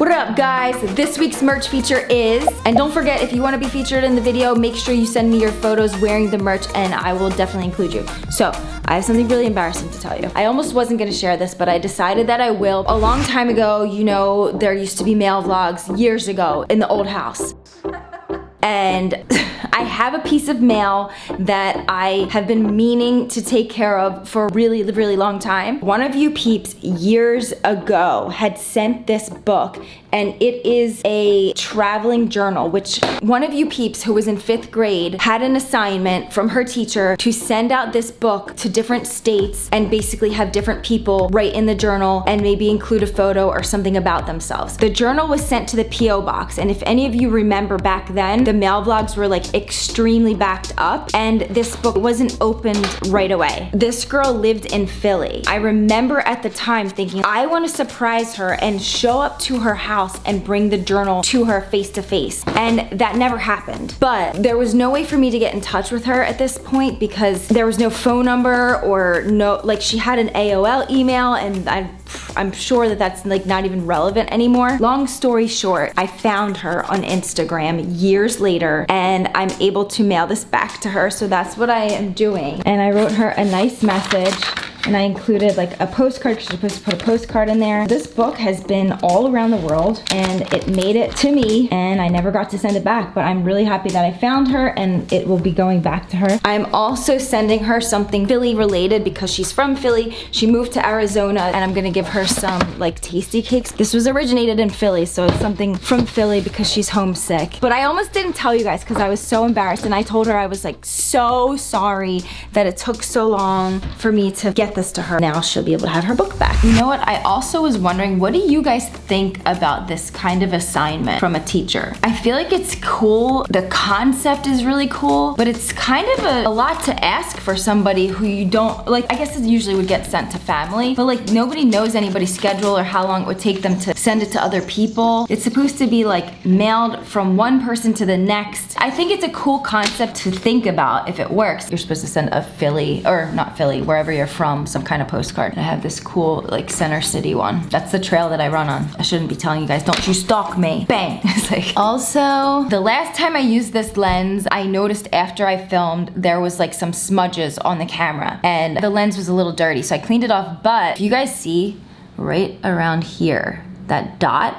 What up guys? This week's merch feature is, and don't forget if you want to be featured in the video, make sure you send me your photos wearing the merch and I will definitely include you. So, I have something really embarrassing to tell you. I almost wasn't gonna share this, but I decided that I will. A long time ago, you know, there used to be mail vlogs years ago in the old house. And I have a piece of mail that I have been meaning to take care of for a really, really long time. One of you peeps years ago had sent this book and it is a traveling journal, which one of you peeps who was in fifth grade had an assignment from her teacher to send out this book to different states and basically have different people write in the journal and maybe include a photo or something about themselves. The journal was sent to the P.O. box and if any of you remember back then, the mail vlogs were like extremely backed up and this book wasn't opened right away. This girl lived in Philly. I remember at the time thinking, I wanna surprise her and show up to her house house and bring the journal to her face to face. And that never happened. But there was no way for me to get in touch with her at this point because there was no phone number or no, like she had an AOL email and I I'm sure that that's like not even relevant anymore. Long story short, I found her on Instagram years later and I'm able to mail this back to her. So that's what I am doing. And I wrote her a nice message and I included like a postcard because you're supposed to put a postcard in there. This book has been all around the world and it made it to me and I never got to send it back but I'm really happy that I found her and it will be going back to her. I'm also sending her something Philly related because she's from Philly. She moved to Arizona and I'm gonna give her some like Tastykakes. This was originated in Philly so it's something from Philly because she's homesick. But I almost didn't tell you guys because I was so embarrassed and I told her I was like so sorry that it took so long for me to get this to her. Now she'll be able to have her book back. You know what? I also was wondering, what do you guys think about this kind of assignment from a teacher? I feel like it's cool. The concept is really cool, but it's kind of a, a lot to ask for somebody who you don't, like, I guess it usually would get sent to family, but like nobody knows anybody's schedule or how long it would take them to send it to other people. It's supposed to be like mailed from one person to the next. I think it's a cool concept to think about if it works. You're supposed to send a Philly, or not Philly, wherever you're from, some kind of postcard. I have this cool like center city one. That's the trail that I run on. I shouldn't be telling you guys, don't you stalk me. Bang. It's like, also, the last time I used this lens, I noticed after I filmed, there was like some smudges on the camera and the lens was a little dirty. So I cleaned it off, but if you guys see right around here, that dot,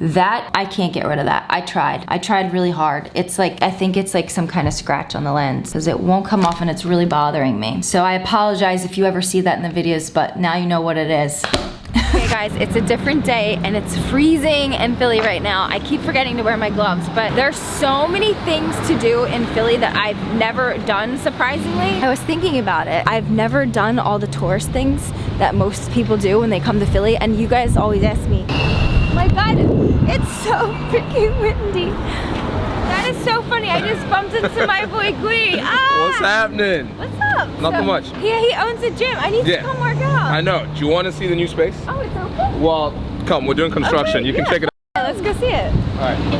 that, I can't get rid of that. I tried. I tried really hard. It's like, I think it's like some kind of scratch on the lens because it won't come off and it's really bothering me. So I apologize if you ever see that in the videos, but now you know what it is. okay guys, it's a different day and it's freezing in Philly right now. I keep forgetting to wear my gloves, but there's so many things to do in Philly that I've never done, surprisingly. I was thinking about it. I've never done all the tourist things that most people do when they come to Philly, and you guys always ask me, it's so freaking windy. That is so funny. I just bumped into my boy Gui. Ah! What's happening? What's up? Nothing so, much. Yeah, he owns a gym. I need yeah. to come work out. I know. Do you want to see the new space? Oh, it's open? Well, come. We're doing construction. Okay, you yeah. can check it out. Let's go see it. All right.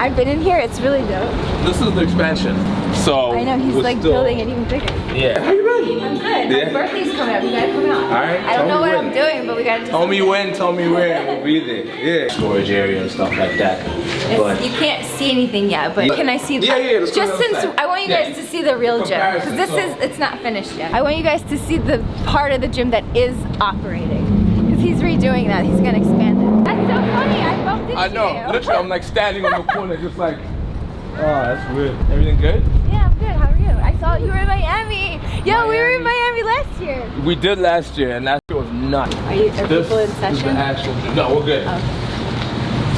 I've been in here, it's really dope. This is the expansion. So I know he's like still... building it even bigger. Yeah. How you been? I'm good. Yeah. My birthday's coming up. You gotta come out. Alright. I don't know what when. I'm doing, but we gotta Tell me when, tell me where. We'll be there. Yeah. Storage area and stuff like that. But you can't see anything yet, but can I see the Yeah, yeah, Just since I want you guys yeah. to see the real gym. Because this so. is it's not finished yet. I want you guys to see the part of the gym that is operating. Because he's redoing that. He's gonna expand it. That's so funny. I know. You. Literally, I'm like standing on the corner, just like. Oh, that's weird. Everything good? Yeah, I'm good. How are you? I saw you were in Miami. Yo, Miami. we were in Miami last year. We did last year, and last year was nuts. Are you are this, people in session? This is the actual. No, we're good. Okay.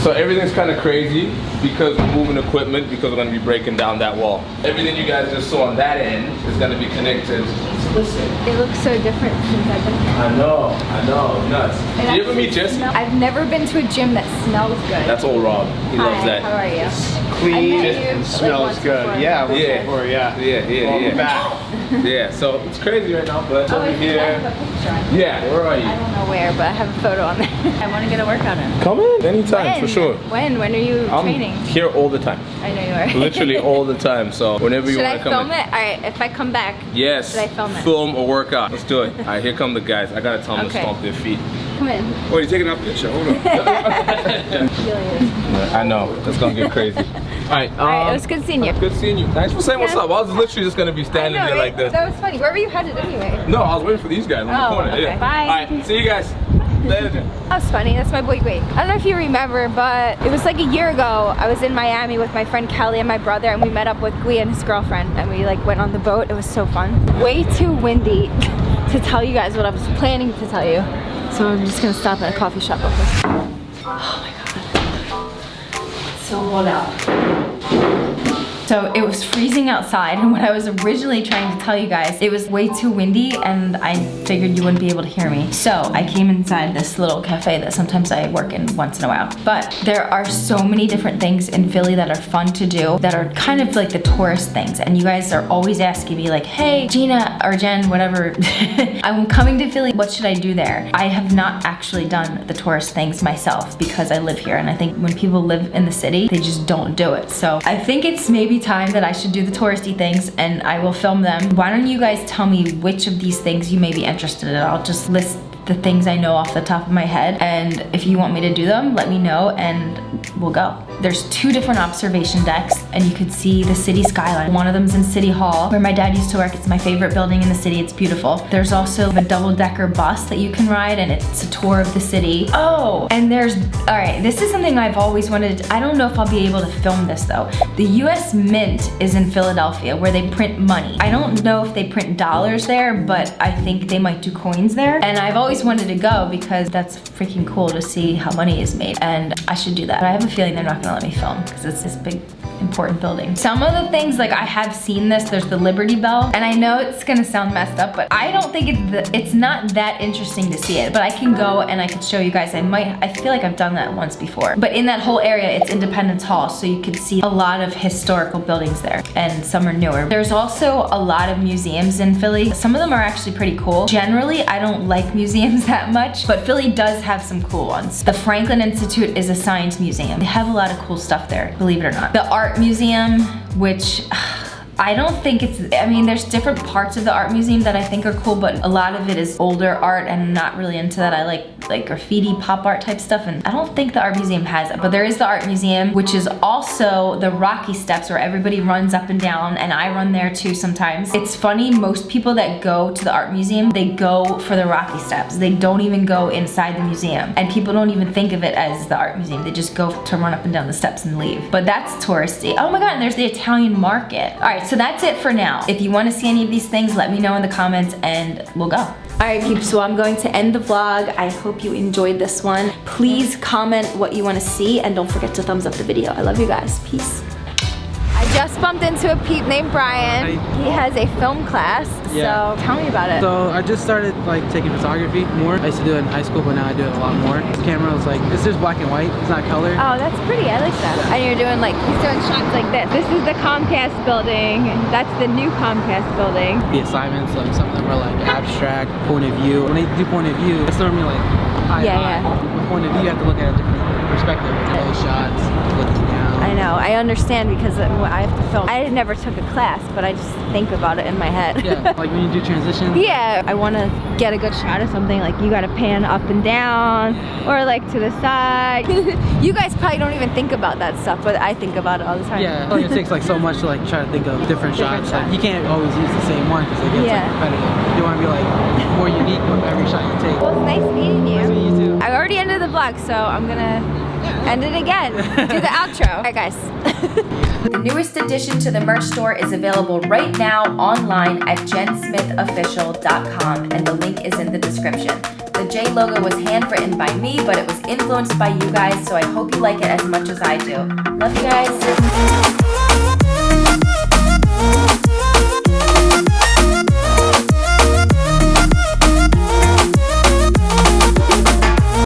So everything's kind of crazy because we're moving equipment because we're going to be breaking down that wall. Everything you guys just saw on that end is going to be connected. Listen. It looks so different since I've been here. I know, I know, nuts. And Did you ever meet Jesse? I've never been to a gym that smells good. That's all Rob. He Hi, loves that. how are you? It's clean and smells like good. Before. Yeah, yeah. Before, yeah. Yeah, yeah, Welcome yeah. back. yeah, so it's crazy right now, but oh, over here. Yeah, where are you? I don't know where, but I have a photo on there. I want to get a workout in. Come in anytime, when? for sure. When? When are you I'm training? here all the time. I know you are. Literally all the time, so whenever you want to come Should I film it? Alright, if I come back, yes. should I film it? Film or workout. Let's do it. Alright, here come the guys. I gotta tell them okay. to stomp their feet. come in. Oh, you're taking off the picture. Hold on. I know. It's gonna get crazy. All right. Um, All right, it was good seeing you. Good seeing you. Thanks for saying what's up. I was literally just gonna be standing know, there right? like this. That was funny. Where were you headed anyway? No, I was waiting for these guys on the Oh, corner. okay. Yeah. Bye. All right. See you guys later. then. That's funny. That's my boy Wade. I don't know if you remember, but it was like a year ago. I was in Miami with my friend Kelly and my brother, and we met up with Gui and his girlfriend, and we like went on the boat. It was so fun. Way too windy to tell you guys what I was planning to tell you. So I'm just gonna stop at a coffee shop. Oh my god. It's so cold out. So it was freezing outside and what I was originally trying to tell you guys, it was way too windy and I figured you wouldn't be able to hear me. So I came inside this little cafe that sometimes I work in once in a while. But there are so many different things in Philly that are fun to do that are kind of like the tourist things. And you guys are always asking me like, hey, Gina or Jen, whatever, I'm coming to Philly, what should I do there? I have not actually done the tourist things myself because I live here. And I think when people live in the city, they just don't do it. So I think it's maybe time that I should do the touristy things and I will film them. Why don't you guys tell me which of these things you may be interested in? I'll just list the things I know off the top of my head. And if you want me to do them, let me know and we'll go. There's two different observation decks and you could see the city skyline. One of them's in City Hall where my dad used to work. It's my favorite building in the city. It's beautiful. There's also a double decker bus that you can ride and it's a tour of the city. Oh, and there's, all right, this is something I've always wanted. To, I don't know if I'll be able to film this though. The US Mint is in Philadelphia where they print money. I don't know if they print dollars there, but I think they might do coins there. And I've always wanted to go because that's freaking cool to see how money is made. And I should do that. I have a feeling they're not gonna let me film because it's this big important building. Some of the things, like I have seen this, there's the Liberty Bell, and I know it's gonna sound messed up, but I don't think it's, the, it's not that interesting to see it, but I can go and I can show you guys. I might, I feel like I've done that once before. But in that whole area, it's Independence Hall, so you can see a lot of historical buildings there, and some are newer. There's also a lot of museums in Philly. Some of them are actually pretty cool. Generally, I don't like museums that much, but Philly does have some cool ones. The Franklin Institute is a science museum. They have a lot of cool stuff there, believe it or not. The Art Museum, which I don't think it's, I mean, there's different parts of the art museum that I think are cool, but a lot of it is older art and not really into that. I like like graffiti, pop art type stuff, and I don't think the art museum has it, but there is the art museum, which is also the Rocky Steps where everybody runs up and down, and I run there too sometimes. It's funny, most people that go to the art museum, they go for the Rocky Steps. They don't even go inside the museum, and people don't even think of it as the art museum. They just go to run up and down the steps and leave. But that's touristy. Oh my god, and there's the Italian market. All right, so that's it for now. If you wanna see any of these things, let me know in the comments and we'll go. All right, peeps, so I'm going to end the vlog. I hope you enjoyed this one. Please comment what you wanna see and don't forget to thumbs up the video. I love you guys, peace. Just bumped into a peep named Brian. He has a film class, Yeah. so tell me about it. So I just started like taking photography more. I used to do it in high school, but now I do it a lot more. This camera was like, it's just black and white. It's not color. Oh, that's pretty. I like that. And you're doing like, he's doing shots like this. This is the Comcast building. That's the new Comcast building. The assignments, like some of them are like abstract, point of view. When they do point of view, it's normally like high Yeah, high. yeah. With point of view, you have to look at a different perspective. Low shots, looking down. I know. I understand because I have to film. I never took a class, but I just think about it in my head. Yeah, like when you do transition. Yeah, I want to get a good shot of something. Like you got to pan up and down, or like to the side. you guys probably don't even think about that stuff, but I think about it all the time. Yeah, like it takes like so much to like try to think of different, Different shots. Like, you can't always use the same one because it gets Yeah. like repetitive. You want to be like more unique with every shot you take. Well, it's nice meeting you. Nice meeting you too. I already ended the vlog, so I'm gonna end it again. Do the outro. All right, guys. The newest addition to the merch store is available right now online at jensmithofficial.com and the link is in the description. The J logo was handwritten by me, but it was influenced by you guys, so I hope you like it as much as I do. Love you guys.